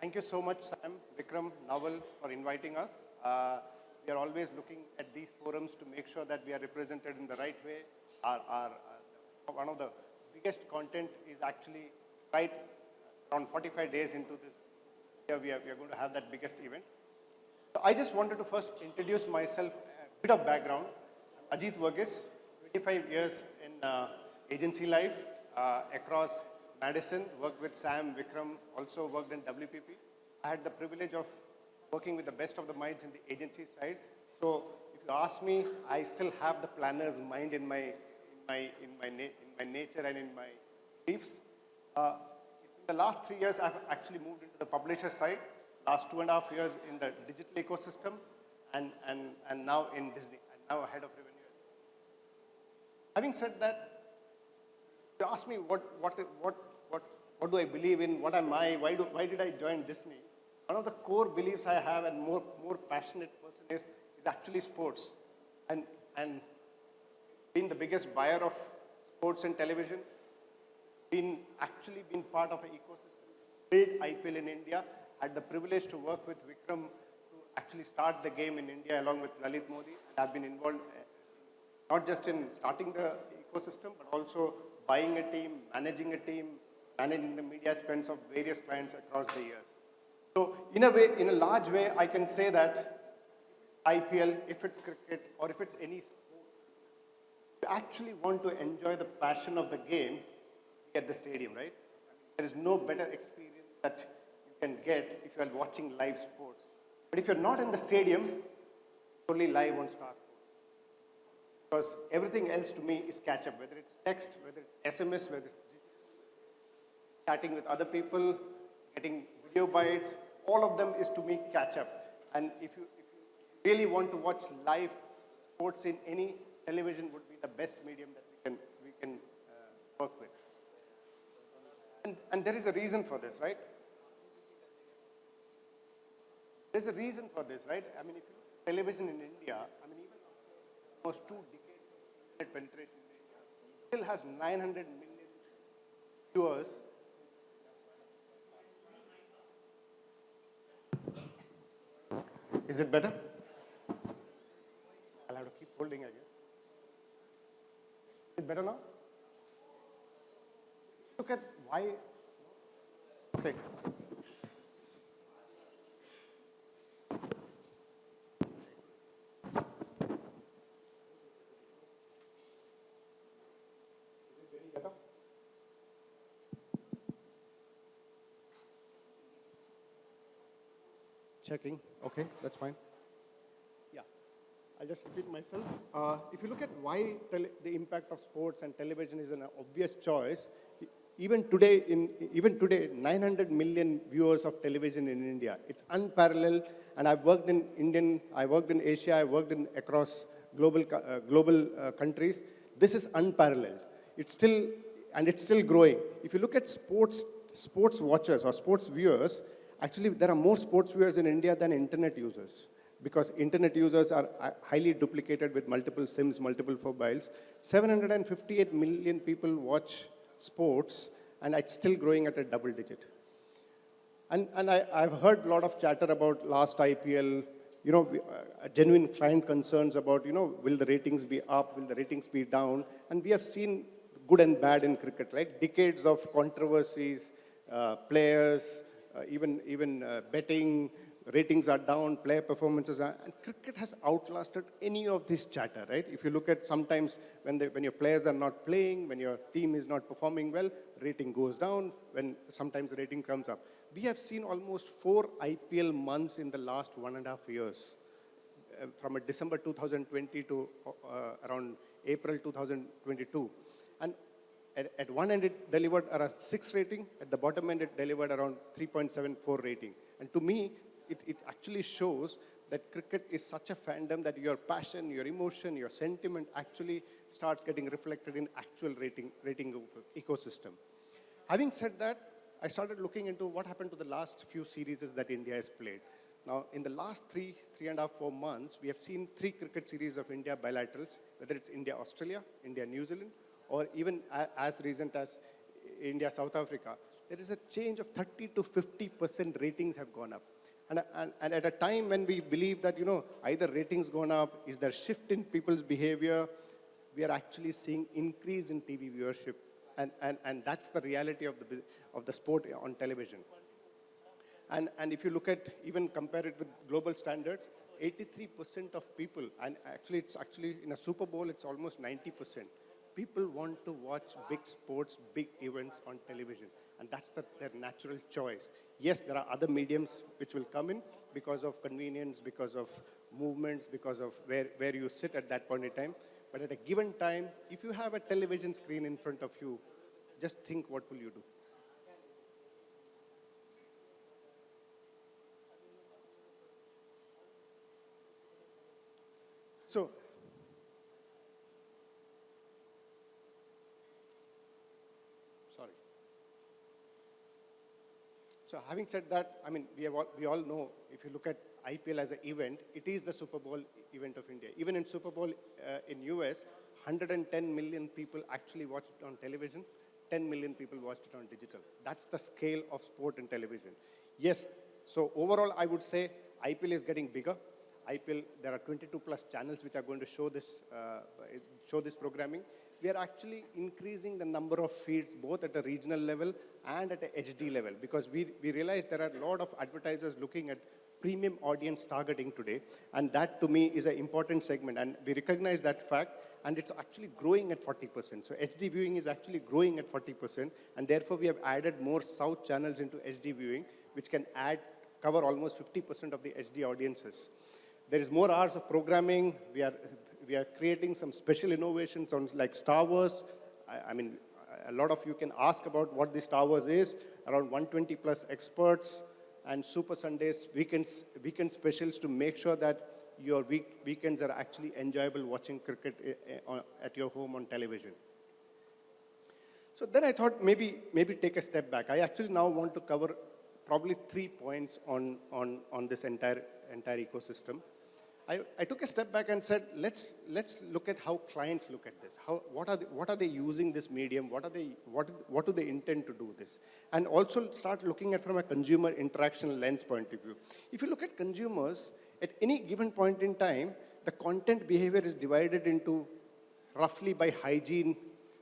thank you so much, Sam, Vikram, Naval, for inviting us. Uh, we are always looking at these forums to make sure that we are represented in the right way. Our, our, uh, one of the biggest content is actually right around 45 days into this year, we are, we are going to have that biggest event. So I just wanted to first introduce myself, a bit of background. Ajit Varghese, 25 years in uh, agency life uh, across Madison, worked with Sam, Vikram, also worked in WPP. I had the privilege of working with the best of the minds in the agency side. So if you ask me, I still have the planner's mind in my, in my, in my, in my nature and in my beliefs. Uh, in the last three years, I've actually moved into the publisher side. Last two and a half years in the digital ecosystem, and, and, and now in Disney, and now head of revenue. Having said that, you ask me what, what, what, what, what do I believe in, what am I, why, do, why did I join Disney? One of the core beliefs I have and more, more passionate person is, is actually sports. And, and being the biggest buyer of sports and television, been actually been part of an ecosystem, built IPL in India, had the privilege to work with Vikram to actually start the game in India along with Lalit Modi. And I've been involved uh, not just in starting the ecosystem, but also buying a team, managing a team, managing the media spends of various clients across the years. So in a way, in a large way, I can say that IPL, if it's cricket or if it's any sport, you actually want to enjoy the passion of the game at the stadium, right? There is no better experience that you can get if you are watching live sports. But if you're not in the stadium, only live on Star Sports. Because everything else to me is catch up, whether it's text, whether it's SMS, whether it's chatting with other people, getting video bites, all of them is to me catch up. And if you, if you really want to watch live sports in any television would be the best medium that we can, we can uh, work with. And, and there is a reason for this, right? There's a reason for this, right? I mean, if you look at television in India, I mean, even almost two decades of penetration in India, still has 900 million viewers Is it better? I'll have to keep holding, I guess. Is it better now? Look at why. Okay. Checking. Okay, that's fine. Yeah. I'll just repeat myself. Uh, if you look at why the impact of sports and television is an obvious choice, even today, in, even today, 900 million viewers of television in India. It's unparalleled, and I've worked in Indian, I worked in Asia, I worked in across global, uh, global uh, countries. This is unparalleled. It's still, and it's still growing. If you look at sports, sports watchers or sports viewers, Actually, there are more sports viewers in India than internet users because internet users are highly duplicated with multiple SIMs, multiple mobiles. 758 million people watch sports and it's still growing at a double digit. And, and I, have heard a lot of chatter about last IPL, you know, uh, genuine client concerns about, you know, will the ratings be up, will the ratings be down? And we have seen good and bad in cricket, right? Decades of controversies, uh, players, even, even uh, betting, ratings are down, player performances are, and cricket has outlasted any of this chatter, right? If you look at sometimes when, when your players are not playing, when your team is not performing well, rating goes down, when sometimes rating comes up. We have seen almost four IPL months in the last one and a half years, uh, from December 2020 to uh, around April 2022. And at, at, one end it delivered around 6 rating, at the bottom end it delivered around 3.74 rating. And to me, it, it actually shows that cricket is such a fandom that your passion, your emotion, your sentiment actually starts getting reflected in actual rating, rating ecosystem. Having said that, I started looking into what happened to the last few series that India has played. Now, in the last three, three and a half, four months, we have seen three cricket series of India bilaterals, whether it's India-Australia, India-New Zealand, or even as recent as India, South Africa. there is a change of 30 to 50% ratings have gone up. And, and, and at a time when we believe that, you know, either ratings gone up, is there shift in people's behavior, we are actually seeing increase in TV viewership. And, and, and that's the reality of the, of the sport on television. And, and if you look at, even compare it with global standards, 83% of people, and actually it's actually in a Super Bowl, it's almost 90%. People want to watch big sports, big events on television. And that's the, their natural choice. Yes, there are other mediums which will come in because of convenience, because of movements, because of where, where you sit at that point in time. But at a given time, if you have a television screen in front of you, just think what will you do? So, So having said that, I mean, we, all, we all know, if you look at IPL as an event, it is the Super Bowl event of India. Even in Super Bowl uh, in US, 110 million people actually watched it on television, 10 million people watched it on digital. That's the scale of sport and television. Yes, so overall, I would say IPL is getting bigger. IPL, there are 22 plus channels which are going to show this, uh, show this programming. We are actually increasing the number of feeds both at a regional level and at a HD level because we, we realize there are a lot of advertisers looking at premium audience targeting today and that to me is an important segment and we recognize that fact and it's actually growing at 40%. So HD viewing is actually growing at 40% and therefore we have added more South channels into HD viewing which can add, cover almost 50% of the HD audiences. There is more hours of programming. We are, we are creating some special innovations on like Star Wars. I, I mean, a lot of you can ask about what the Star Wars is. Around 120 plus experts and Super Sundays, weekends, weekend specials to make sure that your week, weekends are actually enjoyable watching cricket eh, eh, at your home on television. So then I thought maybe, maybe take a step back. I actually now want to cover probably three points on, on, on this entire, entire ecosystem. I, I, took a step back and said, let's, let's look at how clients look at this. How, what, are they, what are they using this medium? What, are they, what, what do they intend to do this? And also start looking at from a consumer interaction lens point of view. If you look at consumers, at any given point in time, the content behavior is divided into roughly by hygiene,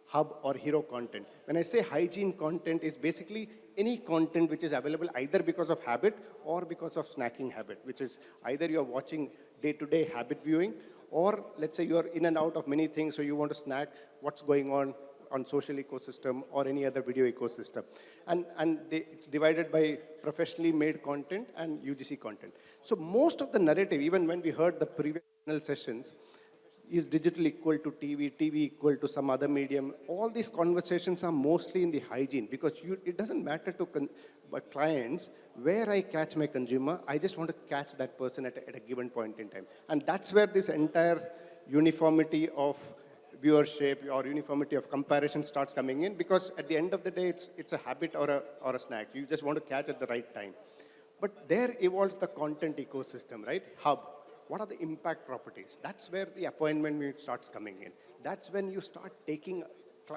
hub, or hero content. When I say hygiene content is basically any content which is available either because of habit or because of snacking habit, which is either you're watching day-to-day -day habit viewing, or let's say you're in and out of many things, so you want to snack what's going on on social ecosystem or any other video ecosystem. And, and they, it's divided by professionally made content and UGC content. So most of the narrative, even when we heard the previous sessions, is digital equal to TV, TV equal to some other medium? All these conversations are mostly in the hygiene because you, it doesn't matter to clients where I catch my consumer, I just want to catch that person at a, at a given point in time. And that's where this entire uniformity of viewership or uniformity of comparison starts coming in because at the end of the day, it's, it's a habit or a, or a snack. You just want to catch at the right time. But there evolves the content ecosystem, right? Hub what are the impact properties? That's where the appointment starts coming in. That's when you start taking uh,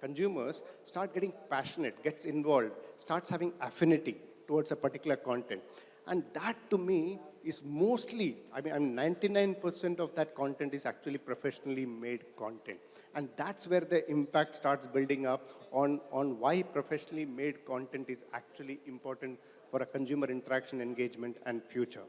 consumers, start getting passionate, gets involved, starts having affinity towards a particular content. And that to me is mostly, I mean, I'm 99% of that content is actually professionally made content. And that's where the impact starts building up on, on why professionally made content is actually important for a consumer interaction engagement and future.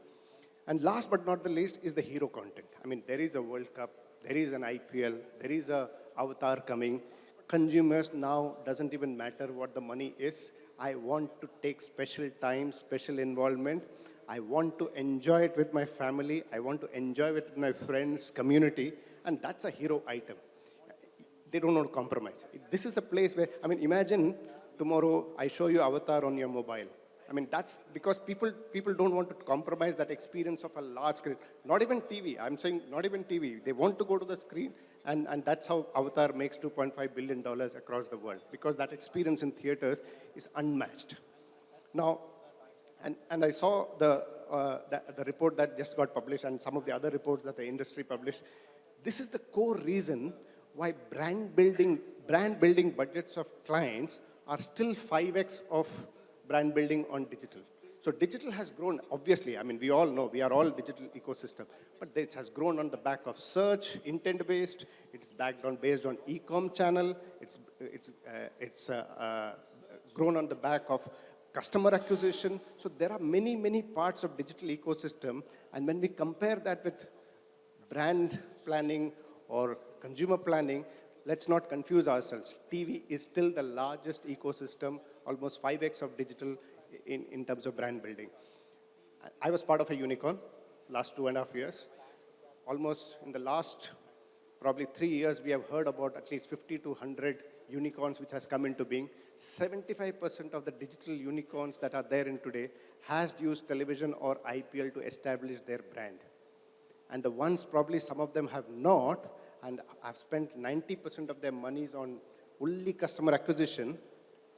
And last but not the least is the hero content. I mean, there is a World Cup, there is an IPL, there is a Avatar coming. Consumers now doesn't even matter what the money is. I want to take special time, special involvement. I want to enjoy it with my family. I want to enjoy it with my friends, community, and that's a hero item. They don't want to compromise. This is the place where, I mean, imagine tomorrow I show you Avatar on your mobile I mean, that's because people, people don't want to compromise that experience of a large screen. Not even TV, I'm saying not even TV. They want to go to the screen, and, and that's how Avatar makes $2.5 billion across the world, because that experience in theaters is unmatched. Now, and, and I saw the, uh, the, the report that just got published and some of the other reports that the industry published. This is the core reason why brand building, brand building budgets of clients are still 5x of brand building on digital. So digital has grown, obviously, I mean, we all know, we are all digital ecosystem, but it has grown on the back of search, intent-based, it's backed on, based on e-com channel, it's, it's, uh, it's uh, uh, grown on the back of customer acquisition. So there are many, many parts of digital ecosystem, and when we compare that with brand planning or consumer planning, let's not confuse ourselves. TV is still the largest ecosystem, almost 5x of digital in, in terms of brand building. I was part of a unicorn last two and a half years. Almost in the last probably three years, we have heard about at least 50 to 100 unicorns which has come into being. 75% of the digital unicorns that are there in today has used television or IPL to establish their brand. And the ones probably some of them have not, and have spent 90% of their monies on only customer acquisition,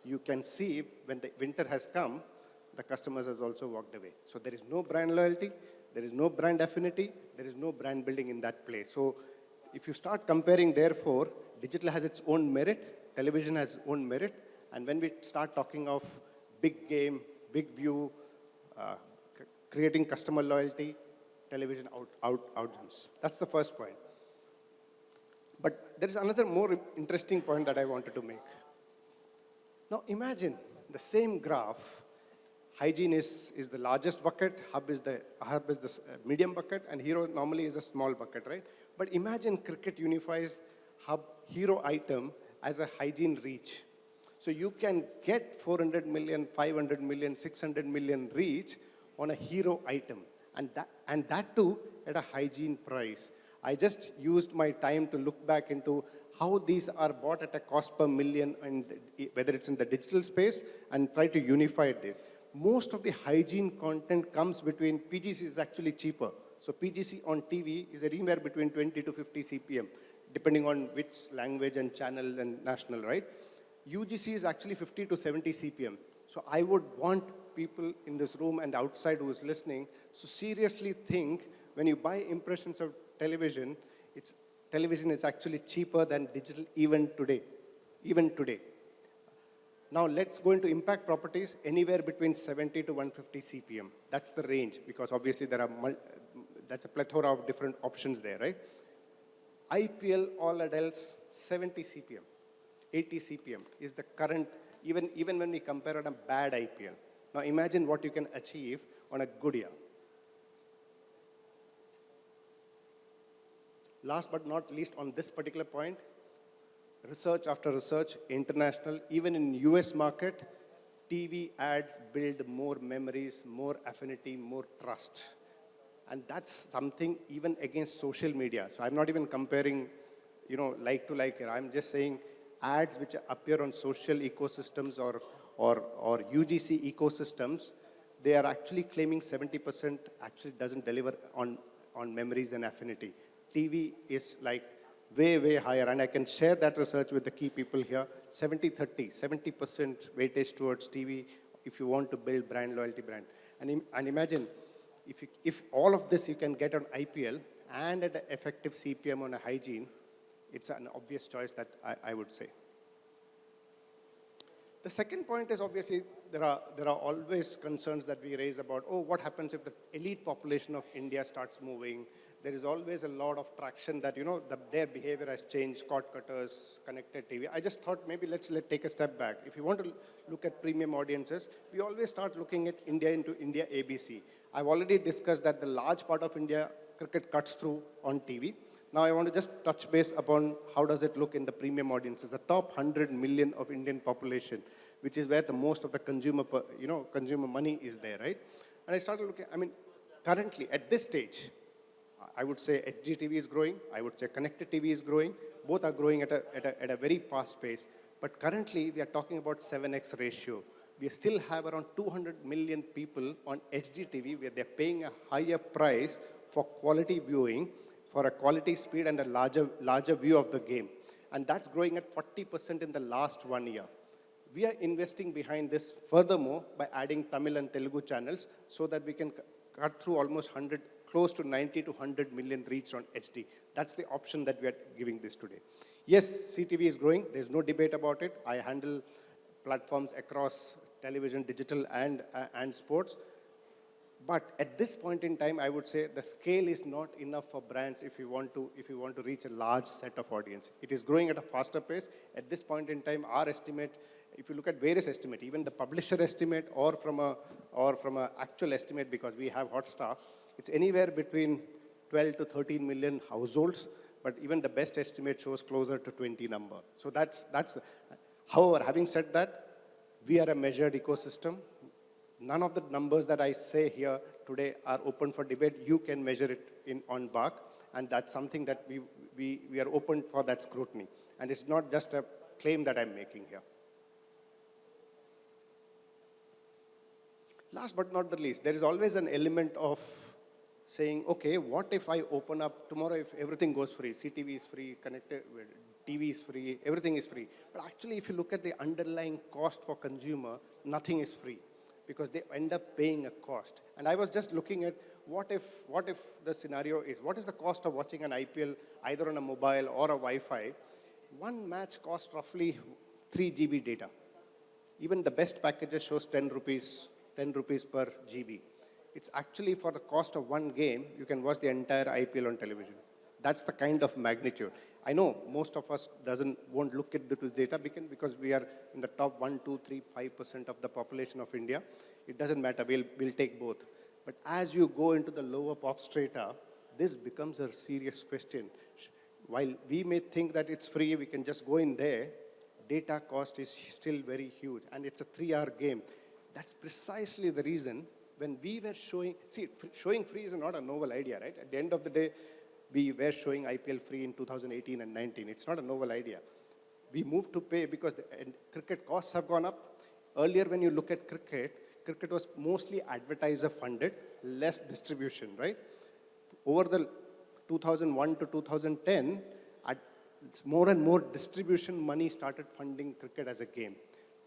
you can see when the winter has come, the customers has also walked away. So there is no brand loyalty, there is no brand affinity, there is no brand building in that place. So if you start comparing, therefore, digital has its own merit, television has its own merit, and when we start talking of big game, big view, uh, creating customer loyalty, television out, out, outjumps. That's the first point. But there is another more interesting point that I wanted to make. Now imagine the same graph, hygiene is, is the largest bucket, hub is the, hub is the uh, medium bucket, and hero normally is a small bucket, right? But imagine cricket unifies hub hero item as a hygiene reach. So you can get 400 million, 500 million, 600 million reach on a hero item. And that, and that too at a hygiene price. I just used my time to look back into how these are bought at a cost per million, and whether it's in the digital space, and try to unify this. Most of the hygiene content comes between, PGC is actually cheaper. So PGC on TV is anywhere between 20 to 50 CPM, depending on which language and channel and national, right? UGC is actually 50 to 70 CPM. So I would want people in this room and outside who is listening to seriously think when you buy impressions of television, it's television is actually cheaper than digital even today, even today. Now let's go into impact properties, anywhere between 70 to 150 CPM. That's the range, because obviously there are, that's a plethora of different options there, right? IPL, all adults, 70 CPM, 80 CPM is the current, even, even when we compare on a bad IPL. Now imagine what you can achieve on a good year. Last but not least on this particular point, research after research, international, even in US market, TV ads build more memories, more affinity, more trust. And that's something even against social media. So I'm not even comparing, you know, like to like here. I'm just saying ads which appear on social ecosystems or, or, or UGC ecosystems, they are actually claiming 70% actually doesn't deliver on, on memories and affinity. TV is like way, way higher. And I can share that research with the key people here. 70-30, 70% weightage towards TV if you want to build brand loyalty brand. And, and imagine, if, you, if all of this you can get on IPL and at an effective CPM on a hygiene, it's an obvious choice that I, I would say. The second point is obviously there are, there are always concerns that we raise about, oh, what happens if the elite population of India starts moving? there is always a lot of traction that, you know, the, their behavior has changed, cord cutters, connected TV. I just thought maybe let's let take a step back. If you want to look at premium audiences, we always start looking at India into India ABC. I've already discussed that the large part of India cricket cuts through on TV. Now I want to just touch base upon how does it look in the premium audiences, the top 100 million of Indian population, which is where the most of the consumer, you know, consumer money is there, right? And I started looking, I mean, currently at this stage, I would say HDTV is growing. I would say connected TV is growing. Both are growing at a, at a, at a very fast pace. But currently, we are talking about 7x ratio. We still have around 200 million people on HDTV where they're paying a higher price for quality viewing, for a quality speed and a larger, larger view of the game. And that's growing at 40% in the last one year. We are investing behind this furthermore by adding Tamil and Telugu channels so that we can cut through almost 100 close to 90 to 100 million reach on HD. That's the option that we are giving this today. Yes, CTV is growing. There's no debate about it. I handle platforms across television, digital, and, uh, and sports. But at this point in time, I would say the scale is not enough for brands if you want to, if you want to reach a large set of audience. It is growing at a faster pace. At this point in time, our estimate, if you look at various estimate, even the publisher estimate or from a, or from a actual estimate, because we have Hotstar, it's anywhere between 12 to 13 million households, but even the best estimate shows closer to 20 number. So that's, that's, however, having said that, we are a measured ecosystem. None of the numbers that I say here today are open for debate. You can measure it in, on BARC, and that's something that we, we, we are open for that scrutiny. And it's not just a claim that I'm making here. Last but not the least, there is always an element of saying, okay, what if I open up tomorrow if everything goes free, CTV is free, connected, TV is free, everything is free. But actually, if you look at the underlying cost for consumer, nothing is free because they end up paying a cost. And I was just looking at what if, what if the scenario is, what is the cost of watching an IPL either on a mobile or a Wi-Fi? One match costs roughly 3 GB data. Even the best packages shows 10 rupees, 10 rupees per GB. It's actually for the cost of one game, you can watch the entire IPL on television. That's the kind of magnitude. I know most of us doesn't, won't look at the data because we are in the top 1, 2, 3, 5% of the population of India. It doesn't matter, we'll, we'll take both. But as you go into the lower pop strata, this becomes a serious question. While we may think that it's free, we can just go in there, data cost is still very huge, and it's a three-hour game. That's precisely the reason when we were showing, see, showing free is not a novel idea, right? At the end of the day, we were showing IPL free in 2018 and 19. It's not a novel idea. We moved to pay because the, cricket costs have gone up. Earlier, when you look at cricket, cricket was mostly advertiser funded, less distribution, right? Over the 2001 to 2010, more and more distribution money started funding cricket as a game.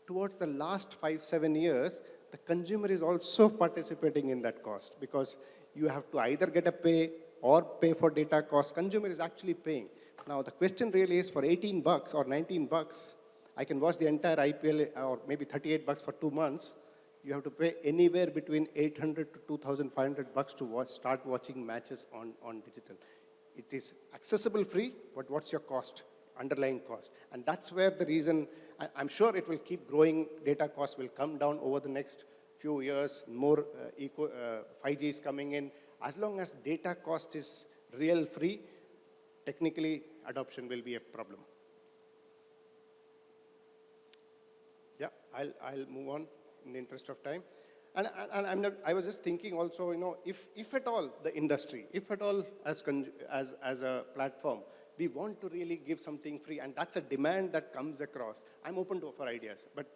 Towards the last five, seven years, the consumer is also participating in that cost because you have to either get a pay or pay for data cost. Consumer is actually paying. Now the question really is for 18 bucks or 19 bucks, I can watch the entire IPL or maybe 38 bucks for two months. You have to pay anywhere between 800 to 2,500 bucks to watch, start watching matches on, on digital. It is accessible free, but what's your cost, underlying cost? And that's where the reason, I, am sure it will keep growing, data costs will come down over the next few years, more uh, eco, uh, 5G is coming in, as long as data cost is real free, technically adoption will be a problem. Yeah, I'll, I'll move on in the interest of time. And, and I'm not, I was just thinking also, you know, if, if at all the industry, if at all as, as, as a platform, we want to really give something free, and that's a demand that comes across. I'm open to offer ideas, but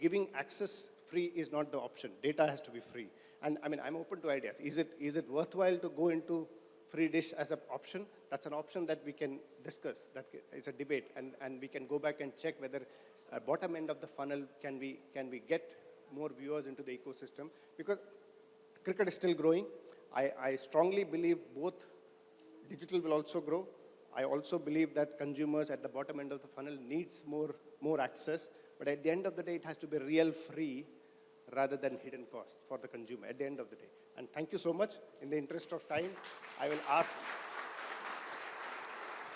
giving access free is not the option. Data has to be free. And I mean, I'm open to ideas. Is it, is it worthwhile to go into free dish as an option? That's an option that we can discuss. That is a debate. And, and we can go back and check whether uh, bottom end of the funnel can we, can we get more viewers into the ecosystem? Because cricket is still growing. I, I strongly believe both digital will also grow. I also believe that consumers at the bottom end of the funnel needs more, more access. But at the end of the day, it has to be real free rather than hidden costs for the consumer at the end of the day. And thank you so much. In the interest of time, I will ask